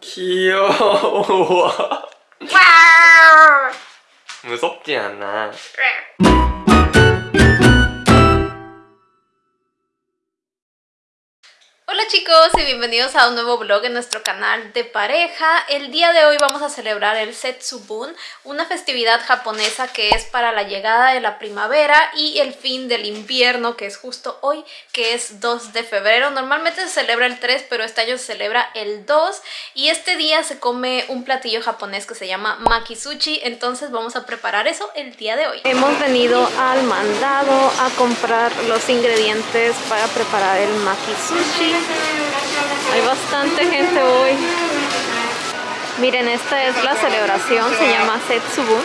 귀여워 무섭지 않아 네. chicos y bienvenidos a un nuevo vlog en nuestro canal de pareja. El día de hoy vamos a celebrar el Setsubun, una festividad japonesa que es para la llegada de la primavera y el fin del invierno que es justo hoy, que es 2 de febrero. Normalmente se celebra el 3 pero este año se celebra el 2 y este día se come un platillo japonés que se llama Makisuchi entonces vamos a preparar eso el día de hoy. Hemos venido al mandado a comprar los ingredientes para preparar el makisushi. Hay bastante gente hoy. Miren, esta es la celebración, se llama Setsubun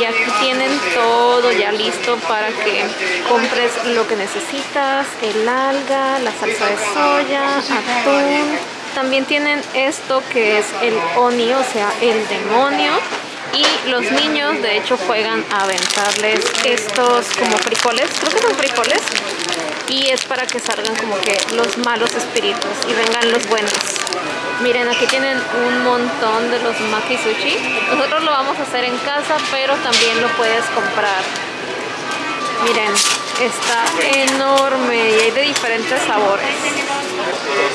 y aquí tienen todo ya listo para que compres lo que necesitas, el alga, la salsa de soya, atún. También tienen esto que es el oni, o sea, el demonio. Y los niños de hecho juegan a aventarles estos como frijoles, creo que son frijoles, y es para que salgan como que los malos espíritus y vengan los buenos. Miren, aquí tienen un montón de los maki sushi. Nosotros lo vamos a hacer en casa, pero también lo puedes comprar. Miren, está enorme y hay de diferentes sabores.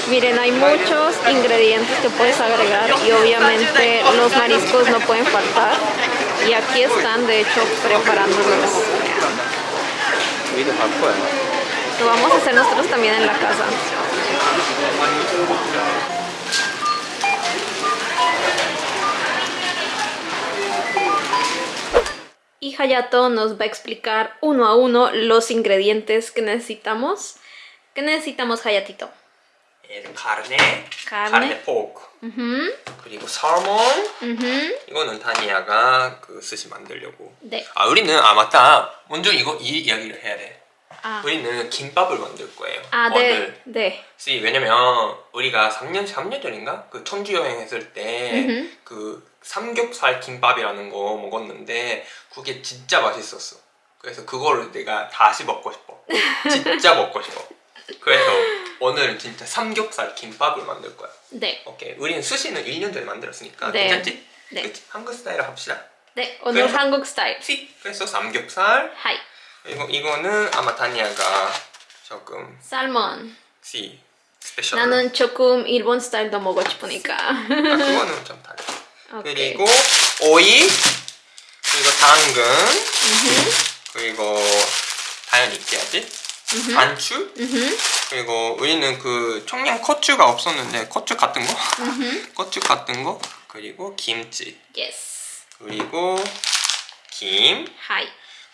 Miren, hay muchos ingredientes que puedes agregar y obviamente los mariscos no pueden faltar. Y aquí están, de hecho, preparándolos. Lo vamos a hacer nosotros también en la casa. Y Hayato nos va a explicar uno a uno los ingredientes que necesitamos. ¿Qué necesitamos, Hayatito? El eh, carne, carne, carne pork, y salmón. salmon. 이거는 Tania 그 스시 만들려고. 네. 아 우리는 아 맞다. 먼저 이거 이 이야기를 해야 돼. 아. 우리는 김밥을 만들 거예요. 아, 오늘. 네. 네. 왜냐면 우리가 3년, 3년 전인가? 그 청주 여행 했을 때 그 삼겹살 김밥이라는 거 먹었는데 그게 진짜 맛있었어. 그래서 그거를 내가 다시 먹고 싶어. 진짜 먹고 싶어. 그래서 오늘은 진짜 삼겹살 김밥을 만들 거야. 네. 오케이. 우리는 수시는 1년 전에 만들었으니까 네. 괜찮지? 네. 그치? 한국 스타일로 합시다. 네. 오늘 그래서, 한국 스타일. 그래서 삼겹살. 하이. 이거, 이거는 아마 다니아가 조금 살몬 시 스페셜 나는 조금 일본 스타일도 먹고 싶으니까 아, 그거는 좀 달라 오 그리고 오이 그리고 당근 그리고 당연히 있어야지 반추 그리고 우리는 그 청양 커추가 없었는데 커추 같은 거커추 같은 거 그리고 김치 예스. 그리고 김 하이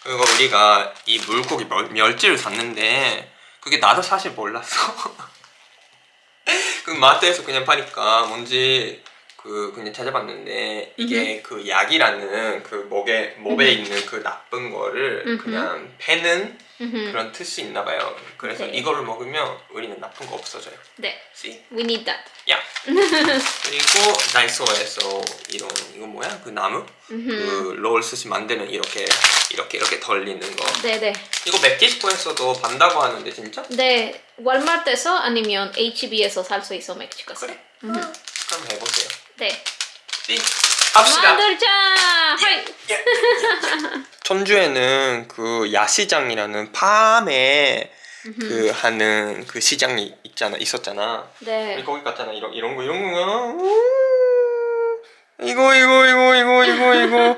그리고 우리가 이 물고기 멸, 멸 치를 샀는데 그게 나도 사실 몰랐어 그 마트에서 그냥 파니까 뭔지 그 그냥 찾아봤는데 이게 음흠. 그 약이라는 그 목에 몸에 음흠. 있는 그 나쁜 거를 음흠. 그냥 패는 그런 뜻이 있나 봐요 그래서 네. 이거를 먹으면 우리는 나쁜 거 없어져요 네 See? We need that 야 yeah. 그리고 다이소에서 이런 이거 뭐야? 그 나무? 그 롤스시 만드는 이렇게 이렇게 이렇게 덜리는 거 네네 이거 멕시코에서도 반다고 하는데 진짜? 네 월마트에서 아니면 HB에서 살 수 있어 멕시코에서 그래? 아, 그럼 해보세요 네 합시다 만들자! 예. 예. 예. 천주에는 그 야시장이라는 밤에 그 하는 그 시장이 있잖아 있었잖아. 네. 거기 갔잖아 이런 이런 거 이런 거. 음, 이거 이거 이거 이거 이거 이거.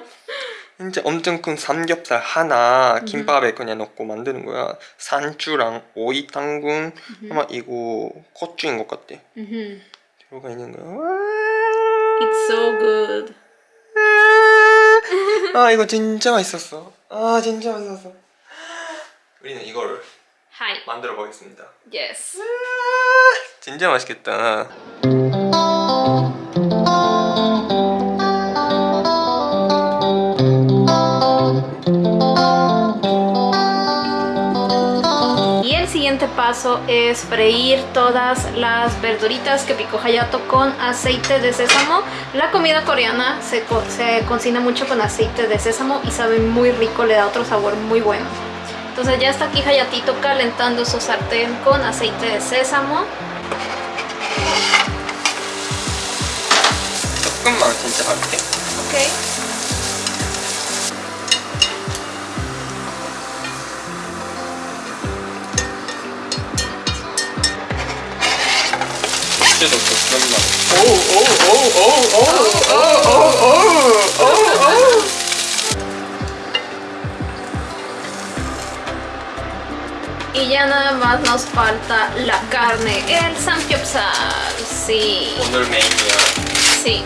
진짜 엄청 큰 삼겹살 하나 김밥에 그냥 넣고 만드는 거야. 산주랑 오이 당근 아마 이거 고추인 것 같아. 들어가 있는 거야. It's so good. 아 이거 진짜 맛있었어 아 진짜 맛있었어 우리는 이걸 Hi. 만들어 보겠습니다 예스 진짜 맛있겠다 es freír todas las verduritas que picó Hayato con aceite de sésamo. La comida coreana se, se cocina mucho con aceite de sésamo y sabe muy rico, le da otro sabor muy bueno. Entonces ya está aquí Hayatito calentando su sartén con aceite de sésamo. Ok. Oh, oh, oh, oh, oh, Y ya nada más nos falta la carne, el samgyeopsal, sí. 오늘 Sí.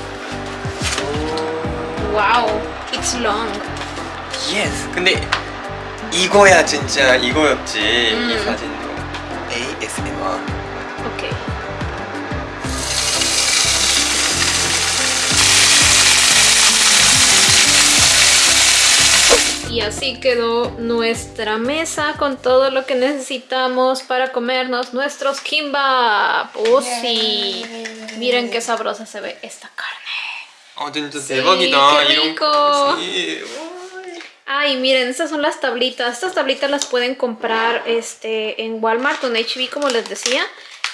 Wow, it's long. Yes. 근데 이거야 진짜 이거였지 이 사진. y así quedó nuestra mesa con todo lo que necesitamos para comernos nuestros kimbap. ¡Oh sí! Miren qué sabrosa se ve esta carne. Oh, sí, ¡Qué rico! Ay, miren, estas son las tablitas. Estas tablitas las pueden comprar este, en Walmart o en HB, como les decía.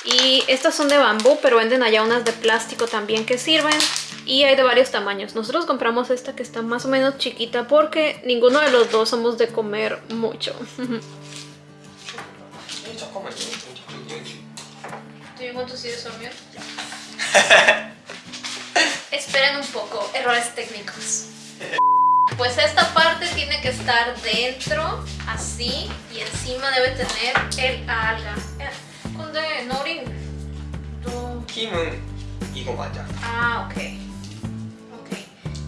Y estas son de bambú, pero venden allá unas de plástico también que sirven y hay de varios tamaños. Nosotros compramos esta que está más o menos chiquita porque ninguno de los dos somos de comer mucho. Esperen un poco, errores técnicos. Pues esta parte tiene que estar dentro, así, y encima debe tener el alga. ¿Dónde? Eh, ¿Norin? 또 ¿Kimon ¿y Ah, Ah,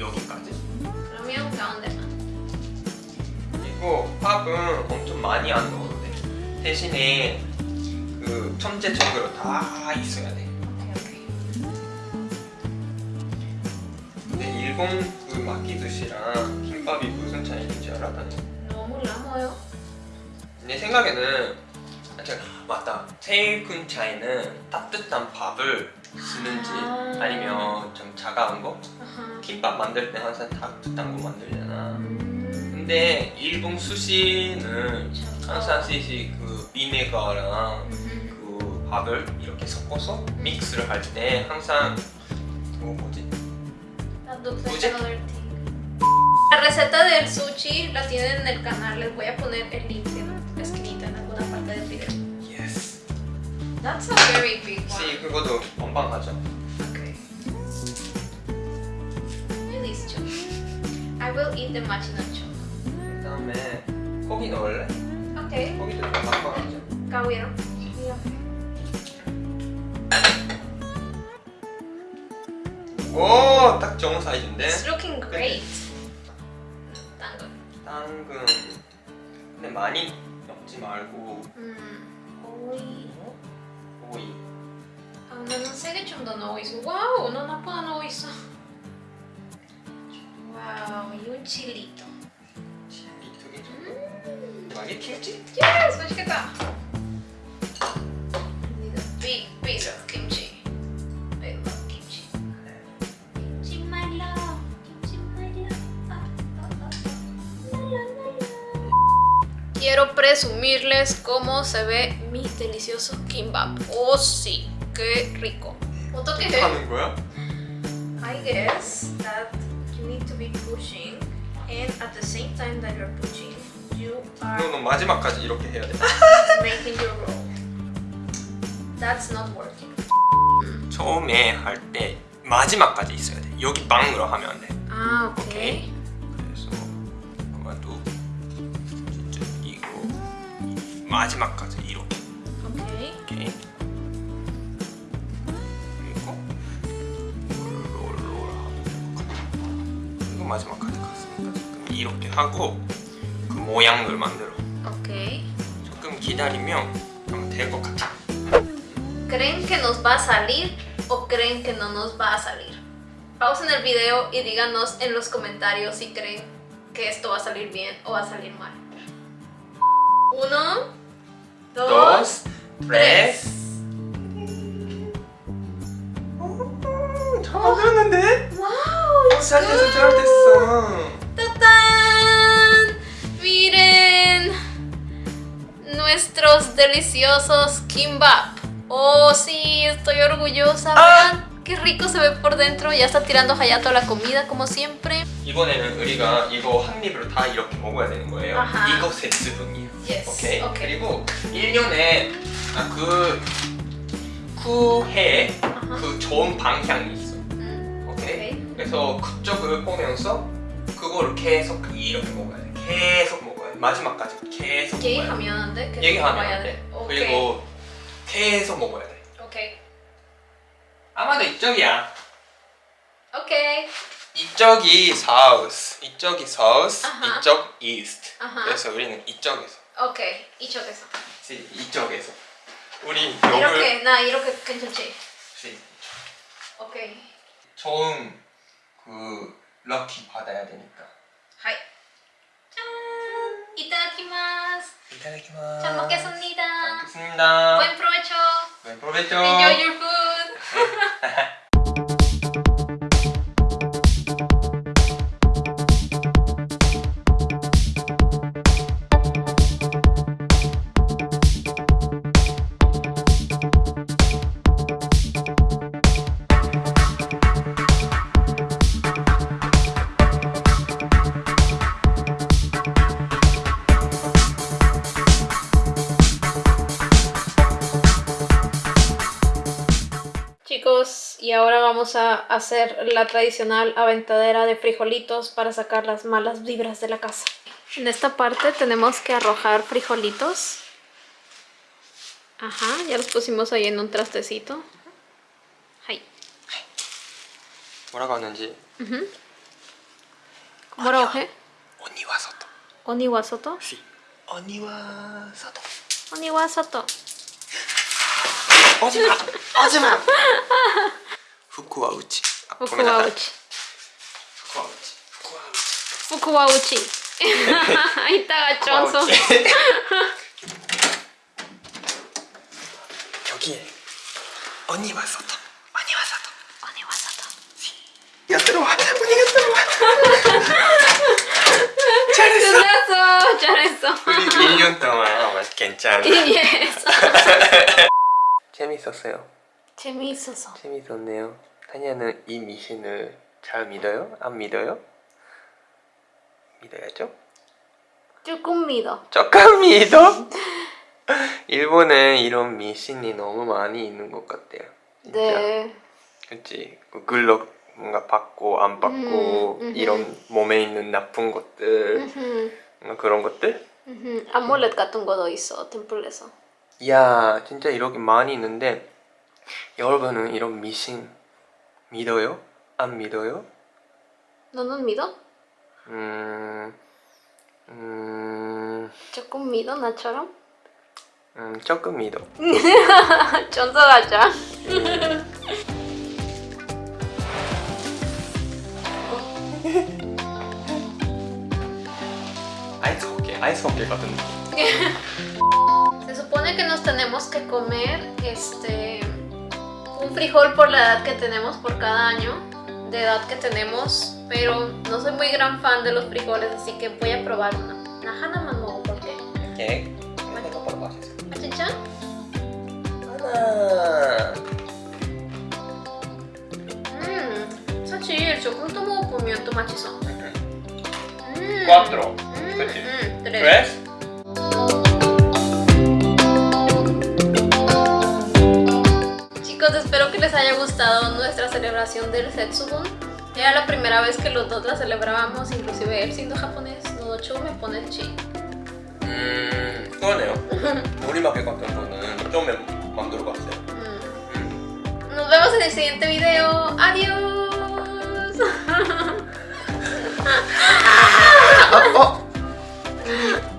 여기까지 그러면 가운데만 그리고 팝은 엄청 많이 안 넣었는데 대신에 그 첨재적으로 다 있어야 돼 근데 일본 그 마키두시랑 김밥이 무슨 차이인지 알아봤니? 너무 어, 남아요 내 생각에는 제 아, 맞다 제일 큰 차이는 따뜻한 밥을 쓰는지 아 아니면 좀 작아온 거 김밥 만들 때 항상 닭두탕고 뭐 만들잖아 음 근데 일본 수시는 항상 쓰시 아. 그 비네가랑 음그 밥을 이렇게 섞어서 믹스를 할 때 항상 뭐 뭐지? 뭐지? La receta del sushi la tienen en el canal, les voy a poner el link. That's a very big one. See, 그거도 건방하죠. Okay. Really chocolate. I will eat the machina chocolate. 그다음에 고기 넣을래? Okay. 고기도 건방하죠. 가위로. 오, 딱 좋은 사이즈인데. It's looking great. 당근. 당근. 근데 많이 넣지 말고. 음, 오이. no sé qué 나와 있어 no 너 나쁘다 no 있어 와우 이건 칠리도 Wow, y 좀 chilito 많이 튀지? 예스 맛있겠다 big kimchi I kimchi kimchi my love kimchi my Quiero presumirles cómo se ve mi delicioso kimbap. Oh sí. que rico. 어떻게 하는 거야? I guess that you need to be pushing and at the same time that you're pushing, you are no, no, 마지막까지 이렇게 해야 돼. making your roll. That's not working. 처음에 할 때 마지막까지 있어야 돼. 여기 빵으로 하면 안 돼. 아, 오케이. 오케이? 그래서 아마도 이쪽 이고 마지막까지 이렇게. 마지막까지 갔습니다 이렇게 하고 그 모양을 만들어 오케이 조금 기다리면 ¿Creen que nos va a salir o creen que no nos va a salir? Pausen el video y díganos en los comentarios si creen que esto va a salir bien o va a salir mal. Uno, dos, dos tres. hice Wow. 오 살려서 잘됐어 따단 miren nuestros deliciosos kimbap oh sí estoy orgullosa ¡Ah! qué rico se ve por dentro ya está tirando Hayato la comida como siempre 이번에는 우리가 이거 한 입으로 다 이렇게 먹어야 되는 거예요 아하. 이거 세 스푼이요 yes. 오케이? 오케이 그리고 1년에 아, 그 쿠해 그 좋은 방향이 있어 음. 오케이? 오케이? 그래서 그쪽 을 보면서 그거를 계속 이렇게 먹어야 돼 계속 먹어야 돼 마지막까지 계속 얘기하면 안 돼? 얘기하면 안 돼. 그리고 계속 먹어야 돼 오케이 아마도 이쪽이야 오케이 이쪽이 사우스 이쪽이 south, 아하. 이쪽 east 아하. 그래서 우리는 이쪽에서 오케이 이쪽에서 시, 이쪽에서 우리 이렇게 나 이렇게 괜찮지? 시. 오케이 처음 그 럭키 받아야 되니까. 하이. 짠. 이따다키마스. 이따다키마스. 잘 먹겠습니다. 잘 먹겠습니다. Buen provecho. Buen provecho. Enjoy your food. y ahora vamos a hacer la tradicional aventadera de frijolitos para sacar las malas vibras de la casa. En esta parte tenemos que arrojar frijolitos. Ajá, ya los pusimos ahí en un trastecito. Ay. ¿Cómo ¿Cómo Sí. Oniwasoto. Oniwasoto. 福は内福は内福は内いたがちょんそう여기에언니와서도언니와서도언니와서도야들어와언니가들어와잘했어잘했어우리1년동안괜찮아예재밌었어요 재미있어서 재미있었네요 타니아는 이 미신을 잘 믿어요? 안 믿어요? 믿어야죠 조금 믿어 조금 믿어? 일본에 이런 미신이 너무 많이 있는 것 같아요 진짜. 네 그치 그 글럭 뭔가 받고 안 받고 음, 음. 이런 몸에 있는 나쁜 것들 음흠. 그런 것들? 음. 암몰렛 같은 것도 있어 템플에서 이야 진짜 이렇게 많이 있는데 여러분은 이런 미신 믿어요? 안 믿어요? 너는 믿어? 음, 음, 조금 믿어 나처럼? 음, 조금 믿어. 전설하자. 아이스 호키, 아이스 호키 같은 Se supone que nos tenemos que comer este frijol por la edad que tenemos por cada año, de edad que tenemos, pero no soy muy gran fan de los frijoles, así que voy a probar una. Najana más ¿por qué? ¿Qué? ¿Machichán? ¡Ana! Mmm, chocolate 조금 comió 먹어보면 또4 Cuatro. Mm, mm, tres, tres haya gustado nuestra celebración del Setsubun. Era la primera vez que los dos la celebrábamos, inclusive él siendo japonés, Nodochu me pone chi. 음, 그러네요. 우리밖에 Yo me 좀 el 봤어요. Nos vemos en el siguiente video. Adiós. Oh, oh.